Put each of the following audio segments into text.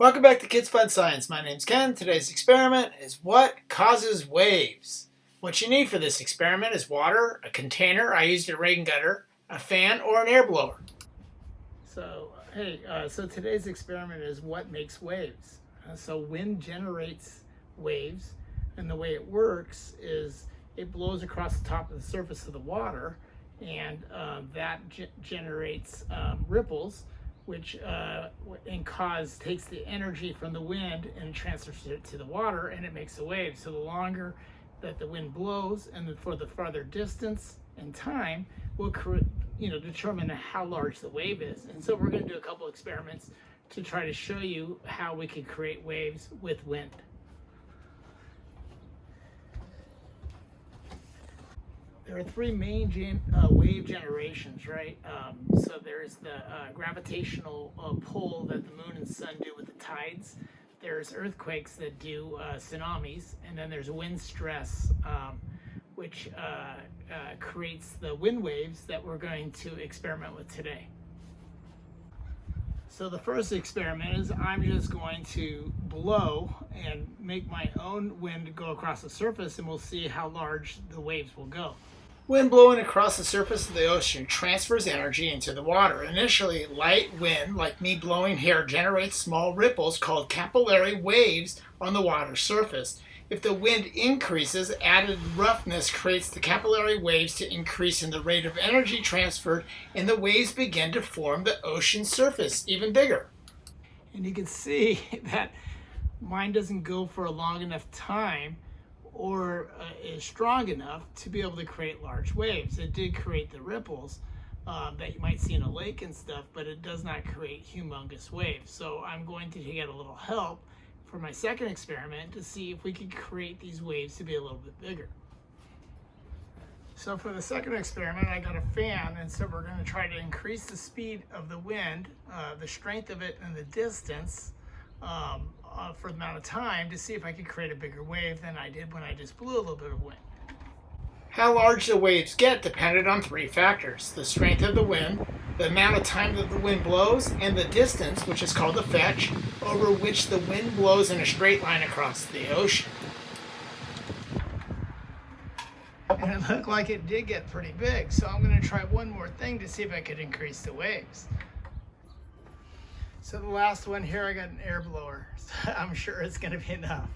Welcome back to Kids Fun Science. My name's Ken. Today's experiment is what causes waves. What you need for this experiment is water, a container, I used a rain gutter, a fan, or an air blower. So, hey, uh, so today's experiment is what makes waves. Uh, so wind generates waves, and the way it works is it blows across the top of the surface of the water, and uh, that ge generates um, ripples, which uh, and cause takes the energy from the wind and transfers it to the water and it makes a wave. So the longer that the wind blows and for the farther distance and time will you know determine how large the wave is. And so we're going to do a couple experiments to try to show you how we can create waves with wind. There are three main gen, uh, wave generations, right? Um, so there's the uh, gravitational uh, pull that the moon and sun do with the tides. There's earthquakes that do uh, tsunamis, and then there's wind stress, um, which uh, uh, creates the wind waves that we're going to experiment with today. So the first experiment is I'm just going to blow and make my own wind go across the surface and we'll see how large the waves will go. Wind blowing across the surface of the ocean transfers energy into the water. Initially, light wind, like me blowing here, generates small ripples called capillary waves on the water surface. If the wind increases, added roughness creates the capillary waves to increase in the rate of energy transferred, and the waves begin to form the ocean surface even bigger. And you can see that mine doesn't go for a long enough time or uh, is strong enough to be able to create large waves. It did create the ripples um, that you might see in a lake and stuff, but it does not create humongous waves. So I'm going to get a little help for my second experiment to see if we can create these waves to be a little bit bigger. So for the second experiment, I got a fan, and so we're going to try to increase the speed of the wind, uh, the strength of it, and the distance um, uh, for the amount of time to see if I could create a bigger wave than I did when I just blew a little bit of wind. How large the waves get depended on three factors. The strength of the wind, the amount of time that the wind blows, and the distance, which is called the fetch, over which the wind blows in a straight line across the ocean. And it looked like it did get pretty big, so I'm going to try one more thing to see if I could increase the waves. So the last one here, I got an air blower. So I'm sure it's going to be enough.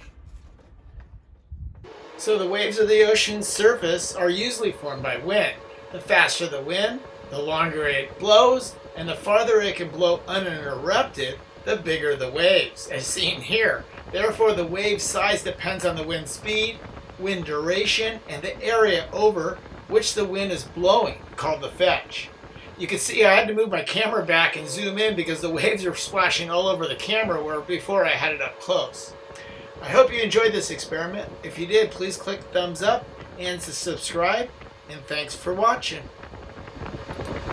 So the waves of the ocean's surface are usually formed by wind. The faster the wind, the longer it blows, and the farther it can blow uninterrupted, the bigger the waves, as seen here. Therefore, the wave size depends on the wind speed, wind duration, and the area over which the wind is blowing, called the fetch. You can see I had to move my camera back and zoom in because the waves are splashing all over the camera where before I had it up close. I hope you enjoyed this experiment. If you did, please click thumbs up and subscribe. And thanks for watching.